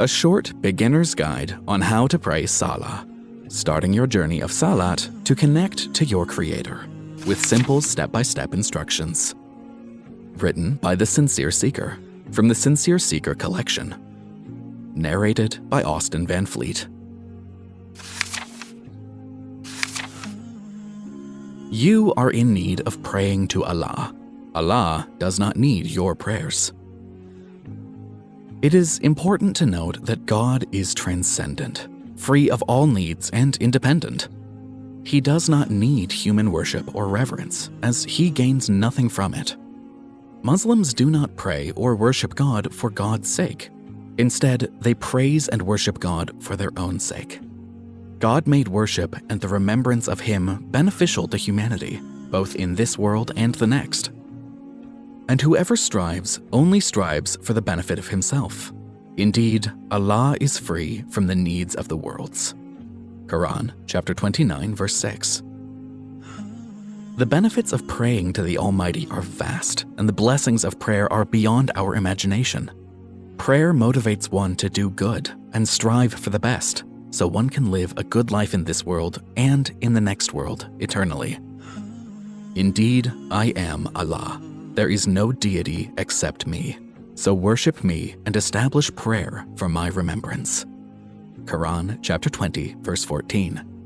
a short beginner's guide on how to pray Salah, starting your journey of Salat to connect to your Creator with simple step by step instructions. Written by The Sincere Seeker from the Sincere Seeker collection. Narrated by Austin Van Fleet. You are in need of praying to Allah. Allah does not need your prayers. It is important to note that God is transcendent, free of all needs and independent. He does not need human worship or reverence, as he gains nothing from it. Muslims do not pray or worship God for God's sake. Instead, they praise and worship God for their own sake. God made worship and the remembrance of Him beneficial to humanity, both in this world and the next and whoever strives only strives for the benefit of himself. Indeed, Allah is free from the needs of the worlds. Quran chapter 29 verse 6. The benefits of praying to the Almighty are vast, and the blessings of prayer are beyond our imagination. Prayer motivates one to do good and strive for the best, so one can live a good life in this world and in the next world eternally. Indeed, I am Allah, there is no deity except me, so worship me and establish prayer for my remembrance. Quran chapter 20, verse 14.